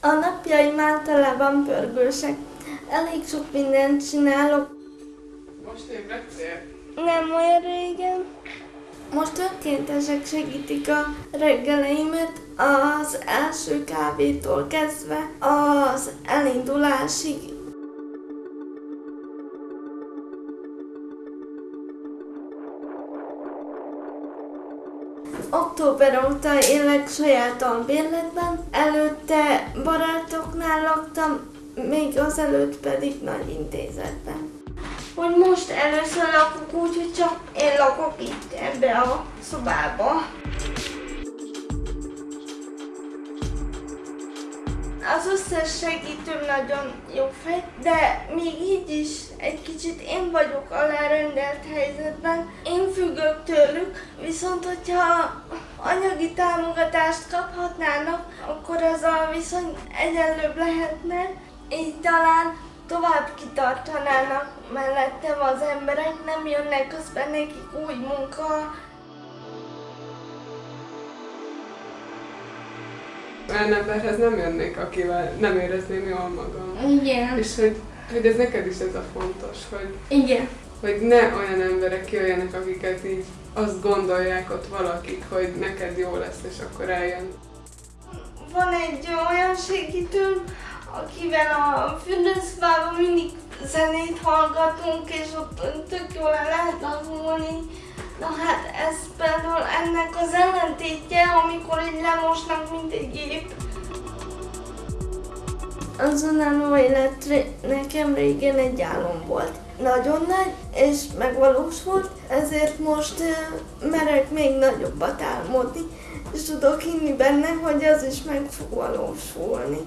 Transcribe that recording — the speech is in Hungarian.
A napjaim általában pörgősek. Elég sok mindent csinálok. Most ébredtél? Nem olyan régen. Most önkéntesek segítik a reggeleimet az első kávétól kezdve az elindulásig. Október óta élek saját albérletben, előtte barátoknál laktam, még azelőtt pedig nagy intézetben. Hogy most először lakok úgy, hogy csak én lakok itt ebbe a szobába. Az összes segítőm nagyon jó fej, de még így is egy kicsit én vagyok alárendelt helyzetben. Én függök tőlük, viszont hogyha anyagi támogatást kaphatnának, akkor az a viszony egyenlőbb lehetne, így talán tovább kitartanának mellettem az emberek, nem jönnek közben nekik új munka, Olyan emberhez nem jönnék, akivel nem érezném jól magam. Igen. És hogy, hogy ez neked is ez a fontos, hogy, Igen. Hogy ne olyan emberek jöjjenek, akiket így azt gondolják ott valakik, hogy neked jó lesz, és akkor eljön. Van egy olyan segítőm, akivel a fürdőszobában mindig zenét hallgatunk, és ott tök jól el lehet lazulni. Na hát ez például ennek az ellentétje, amikor így lemosnak, mint egy gép. Az önálló élet nekem régen egy álom volt. Nagyon nagy, és megvalósult, ezért most merek még nagyobbat álmodni, és tudok hinni benne, hogy az is meg fog valósulni.